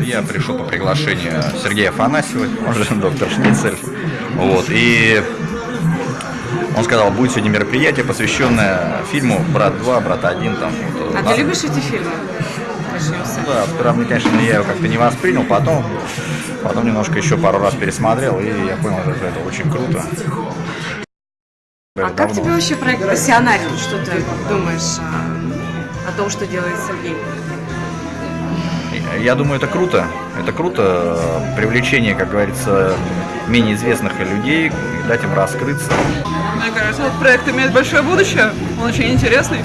Я пришел по приглашению Сергея Афанасьева, он же доктор Шницель. Вот, и он сказал, будет сегодня мероприятие, посвященное фильму «Брат 2», «Брат 1». Там, вот, А на- ты любишь эти фильмы? Да, мне, конечно, я его как-то не воспринял, потом, потом немножко еще пару раз пересмотрел, и я понял, что это очень круто. А как тебе вообще проект «Пассионарий»? Что ты думаешь а, о том, что делает Сергей? Я думаю, это круто. Это круто. э, Привлечение, как говорится, менее известных людей, дать им раскрыться. Мне кажется, этот проект имеет большое будущее. Он очень интересный.